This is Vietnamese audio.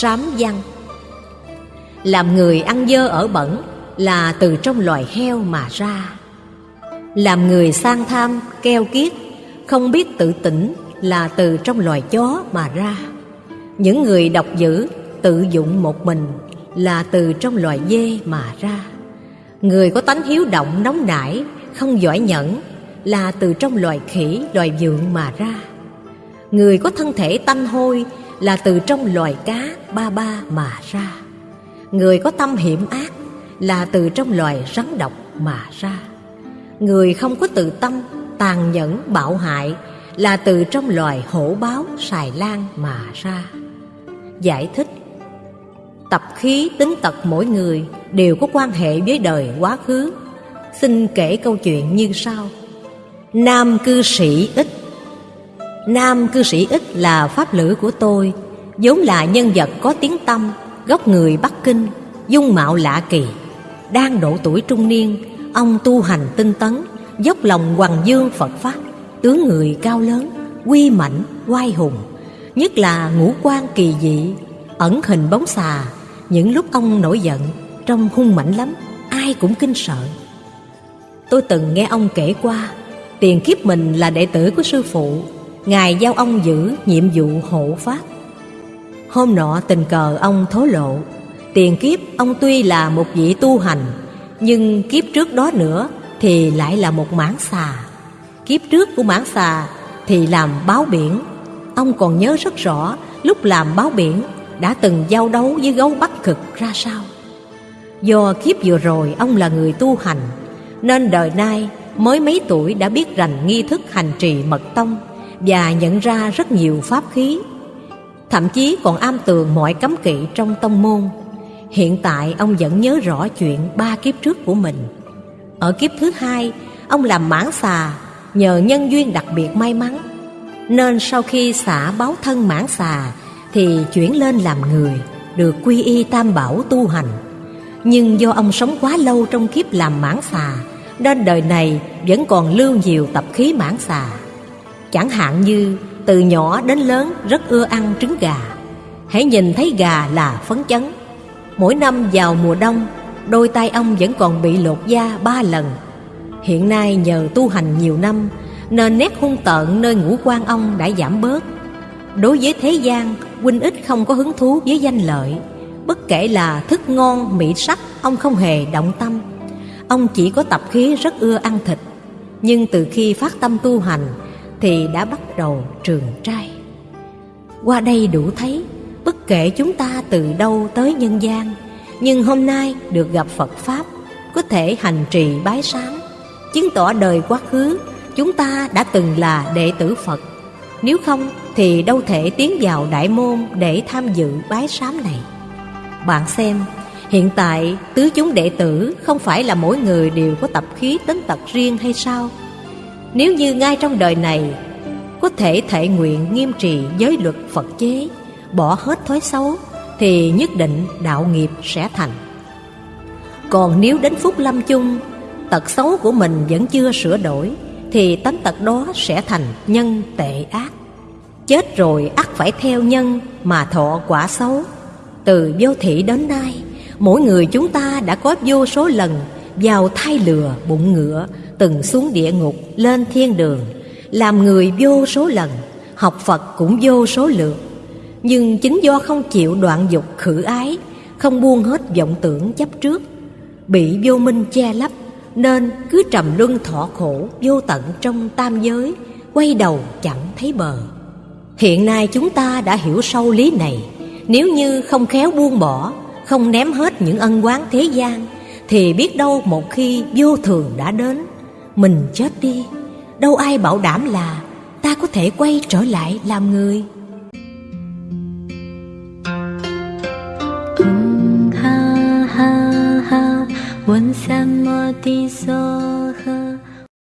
Sám văn. Làm người ăn dơ ở bẩn là từ trong loài heo mà ra. Làm người sang tham, keo kiết, không biết tự tỉnh là từ trong loài chó mà ra. Những người độc dữ, tự dụng một mình là từ trong loài dê mà ra. Người có tánh hiếu động nóng nảy, không giỏi nhẫn là từ trong loài khỉ, loài vượn mà ra. Người có thân thể tanh hôi là từ trong loài cá ba ba mà ra. Người có tâm hiểm ác là từ trong loài rắn độc mà ra. Người không có tự tâm, tàn nhẫn, bạo hại là từ trong loài hổ báo, xài lan mà ra. Giải thích. Tập khí tính tật mỗi người đều có quan hệ với đời quá khứ. Xin kể câu chuyện như sau. Nam cư sĩ ích. Nam cư sĩ ích là pháp lữ của tôi, vốn là nhân vật có tiếng tâm gốc người Bắc Kinh, dung mạo lạ kỳ. Đang độ tuổi trung niên, ông tu hành tinh tấn, dốc lòng hoàng dương Phật pháp, tướng người cao lớn quy mãnh, oai hùng, nhất là ngũ quan kỳ dị, ẩn hình bóng xà. Những lúc ông nổi giận trông hung mãnh lắm, ai cũng kinh sợ tôi từng nghe ông kể qua, tiền kiếp mình là đệ tử của sư phụ, ngài giao ông giữ nhiệm vụ hộ pháp. Hôm nọ tình cờ ông thố lộ, tiền kiếp ông tuy là một vị tu hành, nhưng kiếp trước đó nữa thì lại là một mãn xà. Kiếp trước của mãn xà thì làm báo biển. Ông còn nhớ rất rõ lúc làm báo biển đã từng giao đấu với gấu bắc cực ra sao. Do kiếp vừa rồi ông là người tu hành nên đời nay, mới mấy tuổi đã biết rành nghi thức hành trì mật tông và nhận ra rất nhiều pháp khí. Thậm chí còn am tường mọi cấm kỵ trong tông môn. Hiện tại, ông vẫn nhớ rõ chuyện ba kiếp trước của mình. Ở kiếp thứ hai, ông làm mãn xà nhờ nhân duyên đặc biệt may mắn. Nên sau khi xả báo thân mãn xà, thì chuyển lên làm người, được quy y tam bảo tu hành nhưng do ông sống quá lâu trong kiếp làm mãn xà, nên đời này vẫn còn lưu nhiều tập khí mãn xà. Chẳng hạn như, từ nhỏ đến lớn rất ưa ăn trứng gà. Hãy nhìn thấy gà là phấn chấn. Mỗi năm vào mùa đông, đôi tay ông vẫn còn bị lột da ba lần. Hiện nay nhờ tu hành nhiều năm, nên nét hung tợn nơi ngũ quan ông đã giảm bớt. Đối với thế gian, huynh ít không có hứng thú với danh lợi bất kể là thức ngon, mỹ sắc, ông không hề động tâm. Ông chỉ có tập khí rất ưa ăn thịt. Nhưng từ khi phát tâm tu hành thì đã bắt đầu trường trai. Qua đây đủ thấy, bất kể chúng ta từ đâu tới nhân gian, nhưng hôm nay được gặp phật pháp, có thể hành trì bái sám chứng tỏ đời quá khứ, chúng ta đã từng là đệ tử phật. Nếu không thì đâu thể tiến vào đại môn để tham dự bái sám này bạn xem hiện tại tứ chúng đệ tử không phải là mỗi người đều có tập khí tính tật riêng hay sao nếu như ngay trong đời này có thể thệ nguyện nghiêm trì giới luật Phật chế, bỏ hết thói xấu, thì nhất định đạo nghiệp sẽ thành. Còn nếu đến phút lâm chung, tật xấu của mình vẫn chưa sửa đổi, thì tánh tật đó sẽ thành nhân tệ ác. Chết rồi ắt phải theo nhân mà thọ quả xấu. Từ vô thị đến nay, mỗi người chúng ta đã có vô số lần vào thai lừa bụng ngựa, từng xuống địa ngục lên thiên đường, làm người vô số lần, học Phật cũng vô số lượt. Nhưng chính do không chịu đoạn dục khử ái, không buông hết vọng tưởng chấp trước, bị vô minh che lấp, nên cứ trầm luân thọ khổ vô tận trong tam giới, quay đầu chẳng thấy bờ. Hiện nay chúng ta đã hiểu sâu lý này, nếu như không khéo buông bỏ, không ném hết những ân oán thế gian, thì biết đâu một khi vô thường đã đến, mình chết đi đâu ai bảo đảm là ta có thể quay trở lại làm người ha ha ha 问三摩地所呵。